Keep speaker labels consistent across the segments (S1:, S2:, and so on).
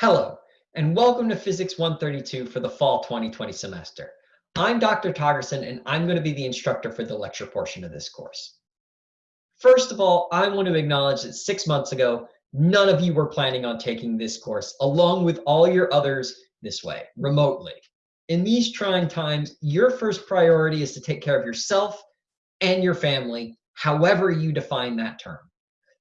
S1: Hello, and welcome to Physics 132 for the fall 2020 semester. I'm Dr. Togerson, and I'm going to be the instructor for the lecture portion of this course. First of all, I want to acknowledge that six months ago, none of you were planning on taking this course, along with all your others this way, remotely. In these trying times, your first priority is to take care of yourself and your family, however you define that term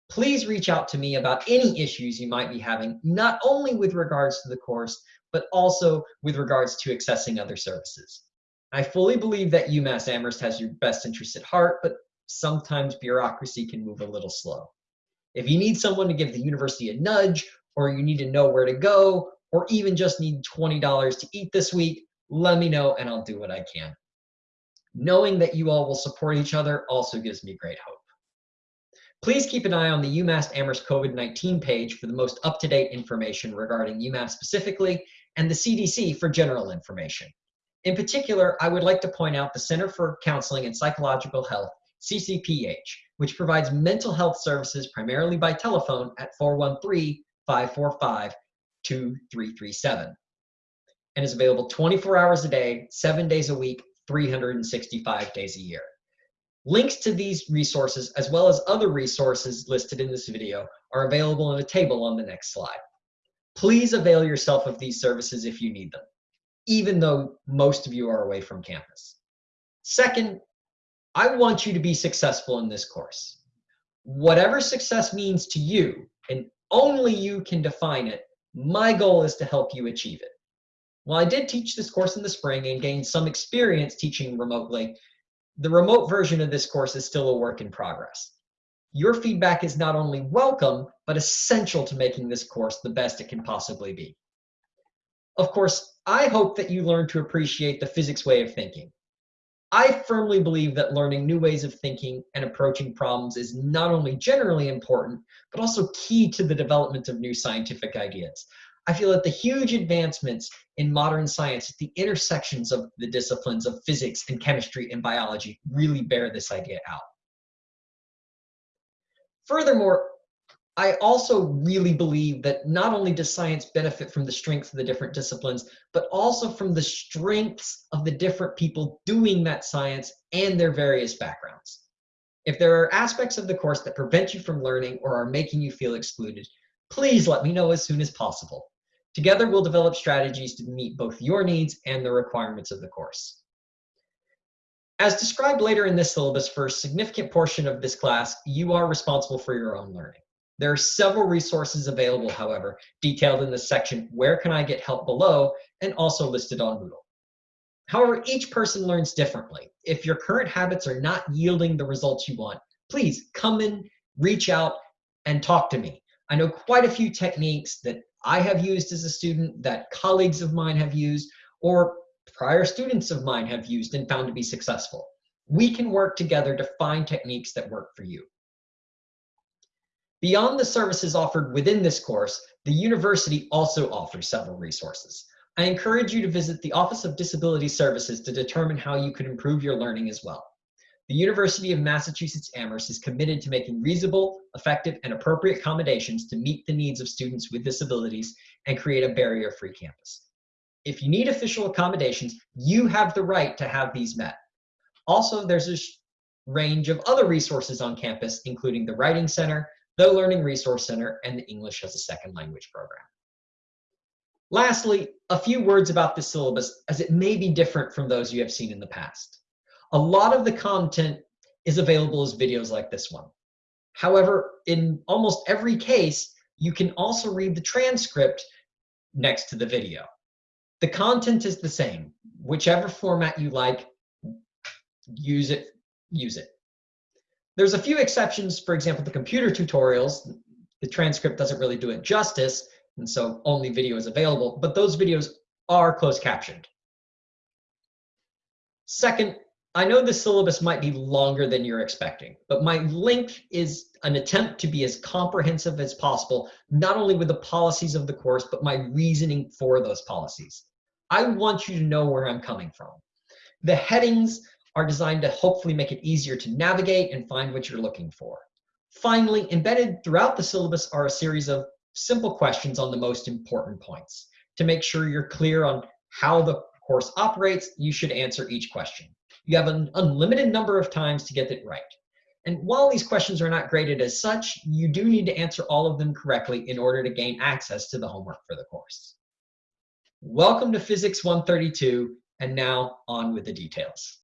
S1: please reach out to me about any issues you might be having, not only with regards to the course, but also with regards to accessing other services. I fully believe that UMass Amherst has your best interest at heart, but sometimes bureaucracy can move a little slow. If you need someone to give the university a nudge, or you need to know where to go, or even just need $20 to eat this week, let me know and I'll do what I can. Knowing that you all will support each other also gives me great hope. Please keep an eye on the UMass Amherst COVID-19 page for the most up-to-date information regarding UMass specifically and the CDC for general information. In particular, I would like to point out the Center for Counseling and Psychological Health, CCPH, which provides mental health services primarily by telephone at 413-545-2337 and is available 24 hours a day, seven days a week, 365 days a year. Links to these resources, as well as other resources listed in this video, are available in a table on the next slide. Please avail yourself of these services if you need them, even though most of you are away from campus. Second, I want you to be successful in this course. Whatever success means to you, and only you can define it, my goal is to help you achieve it. While I did teach this course in the spring and gained some experience teaching remotely, the remote version of this course is still a work in progress. Your feedback is not only welcome, but essential to making this course the best it can possibly be. Of course, I hope that you learn to appreciate the physics way of thinking. I firmly believe that learning new ways of thinking and approaching problems is not only generally important, but also key to the development of new scientific ideas. I feel that the huge advancements in modern science at the intersections of the disciplines of physics and chemistry and biology really bear this idea out. Furthermore, I also really believe that not only does science benefit from the strengths of the different disciplines, but also from the strengths of the different people doing that science and their various backgrounds. If there are aspects of the course that prevent you from learning or are making you feel excluded, please let me know as soon as possible. Together, we'll develop strategies to meet both your needs and the requirements of the course. As described later in this syllabus, for a significant portion of this class, you are responsible for your own learning. There are several resources available, however, detailed in the section Where Can I Get Help below and also listed on Moodle. However, each person learns differently. If your current habits are not yielding the results you want, please come in, reach out, and talk to me. I know quite a few techniques that I have used as a student, that colleagues of mine have used, or prior students of mine have used and found to be successful. We can work together to find techniques that work for you. Beyond the services offered within this course, the university also offers several resources. I encourage you to visit the Office of Disability Services to determine how you could improve your learning as well. The University of Massachusetts Amherst is committed to making reasonable, effective, and appropriate accommodations to meet the needs of students with disabilities and create a barrier-free campus. If you need official accommodations, you have the right to have these met. Also, there's a range of other resources on campus, including the Writing Center, the Learning Resource Center, and the English as a Second Language program. Lastly, a few words about the syllabus as it may be different from those you have seen in the past. A lot of the content is available as videos like this one. However, in almost every case, you can also read the transcript next to the video. The content is the same. Whichever format you like, use it, use it. There's a few exceptions, for example, the computer tutorials, the transcript doesn't really do it justice, and so only video is available, but those videos are closed captioned. Second, I know the syllabus might be longer than you're expecting, but my link is an attempt to be as comprehensive as possible, not only with the policies of the course, but my reasoning for those policies. I want you to know where I'm coming from. The headings are designed to hopefully make it easier to navigate and find what you're looking for. Finally, embedded throughout the syllabus are a series of simple questions on the most important points. To make sure you're clear on how the course operates, you should answer each question. You have an unlimited number of times to get it right. And while these questions are not graded as such, you do need to answer all of them correctly in order to gain access to the homework for the course. Welcome to Physics 132, and now on with the details.